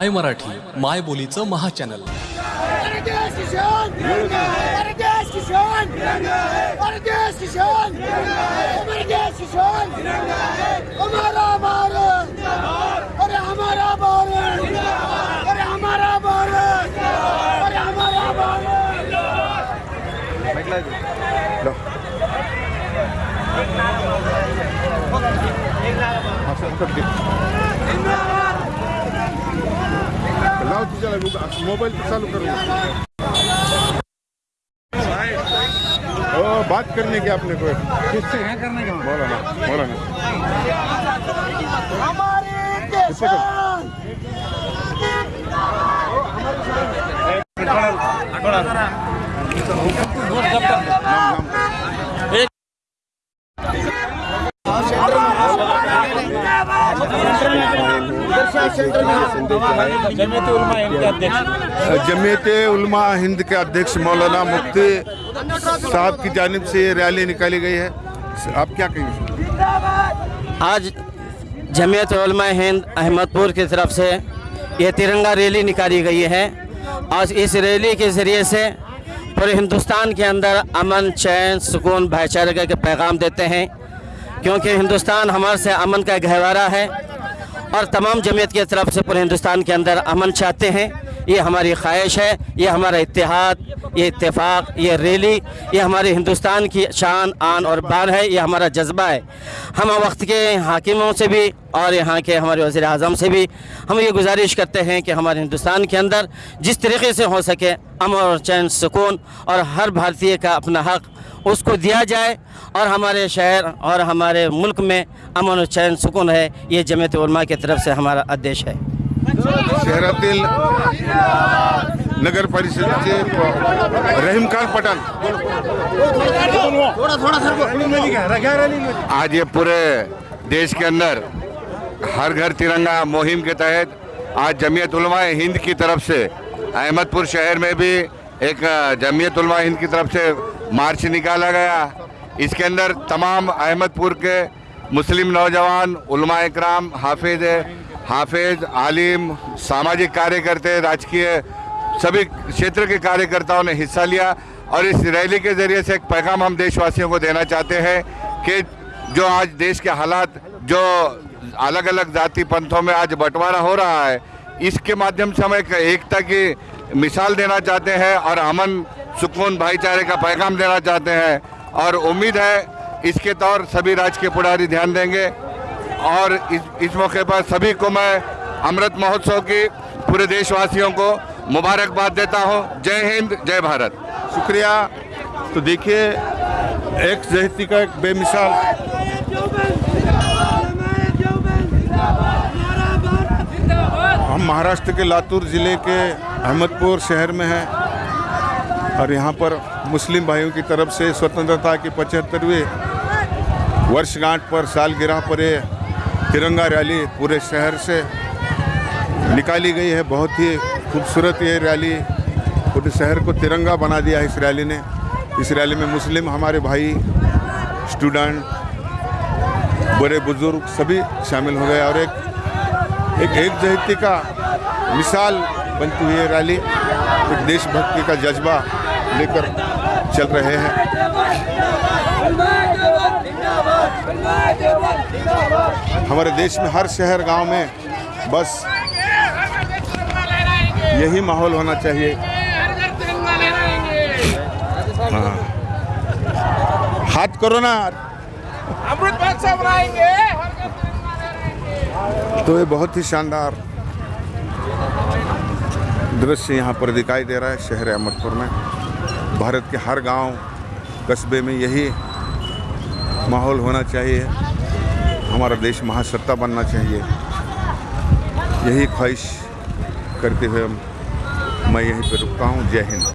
My Marathi माय बोलीचं महाचॅनल मोबाईल तर चालू करो ओ बात करने की आपने को किससे है करने का बोला ना बोला ना किसान जमीयत उलमा हिंद के अध्यक्ष मौलाना मुफ्ती साहब की जानब से ये रैली निकाली गई है। आप क्या कहेंगे? आज जमीयत उलमा हिंद अहमदपुर की तरफ़ से ये तिरंगा रैली निकाली गई है। आज इस रैली के ज़रिए से पूरे हिंदुस्तान के अंदर अमन चैन सुकून भाईचारे के पैगाम देते हैं। क्योंकि हिंदुस्तान हमारे से अमन का गहवारा है। और तमाम जमीयत की तरफ़ से पूरे हिंदुस्तान के अंदर अमन चाहते हैं, ये हमारी ख्वाहिश है, ये हमारा इतिहाद ये इतफ़ाक़ ये रैली, ये हमारे हिंदुस्तान की शान, आन और बान है, ये हमारा जज्बा है। हम वक्त के हाकिमों से भी और यहाँ के हमारे वज़ी अजम से भी हम ये गुजारिश करते हैं कि हमारे हिंदुस्तान के अंदर जिस तरीके से हो सके अमन और चैन, सुकून और हर भारतीय का अपना हक उसको दिया जाए और हमारे शहर और हमारे मुल्क में अमन और चैन, सुकून है, ये जमीयत उलमा की तरफ़ से हमारा आदेश है। शहरातील नगर परिषदेचे रहीम खान पठाण आज ये पूरे देश के अंदर हर घर तिरंगा मुहिम के तहत आज जमीयत उलमा हिंद की तरफ़ से, अहमदपुर शहर में भी एक जमीयत उलमा हिंद की तरफ़ से मार्च निकाला गया। इसके अंदर तमाम अहमदपुर के मुस्लिम नौजवान, उलमा इकराम, हाफिज हाफिज, आलिम, सामाजिक कार्यकर्ते, राजकीय सभी क्षेत्र के कार्यकर्ताओं ने हिस्सा लिया और इस रैली के ज़रिए से एक पैगाम हम देशवासियों को देना चाहते हैं कि जो आज देश के हालात, जो अलग अलग जाति पंथों में आज बंटवारा हो रहा है, इसके माध्यम से हम एक एकता की मिसाल देना चाहते हैं और अमन सुकून भाईचारे का पैगाम देना चाहते हैं। और उम्मीद है इसके तौर सभी राजकीय पुढ़ारी ध्यान देंगे। और इस इस मौके पर सभी को मैं अमृत महोत्सव की पूरे देशवासियों को मुबारकबाद देता हूँ। जय हिंद, जय भारत। शुक्रिया। तो देखिए, एक जहती का एक बेमिसाल। हम महाराष्ट्र के लातूर ज़िले के अहमदपुर शहर में हैं और यहाँ पर मुस्लिम भाइयों की तरफ़ से स्वतंत्रता की पचहत्तरवीं वर्षगांठ पर सालगिरह पर ये तिरंगा रैली पूरे शहर से निकाली गई है। बहुत ही खूबसूरत ये रैली, पूरे शहर को तिरंगा बना दिया है इस रैली ने। इस रैली में मुस्लिम, हमारे भाई, स्टूडेंट बड़े बुज़ुर्ग सभी शामिल हो गए और एक एक एक जहती का मिसाल बनती हुई रैली, एक देशभक्ति का जज्बा लेकर चल रहे हैं। हमारे देश में हर शहर, गाँव में बस यही माहौल होना चाहिए। हाँ। हाथ करो ना। तो ये बहुत ही शानदार दृश्य यहाँ पर दिखाई दे रहा है शहर अहमदपुर में। भारत के हर गाँव कस्बे में यही माहौल होना चाहिए। हमारा देश महासत्ता बनना चाहिए। यही ख्वाहिश करते हुए हम- मैं यहीं पर रुकता हूँ। जय हिंद।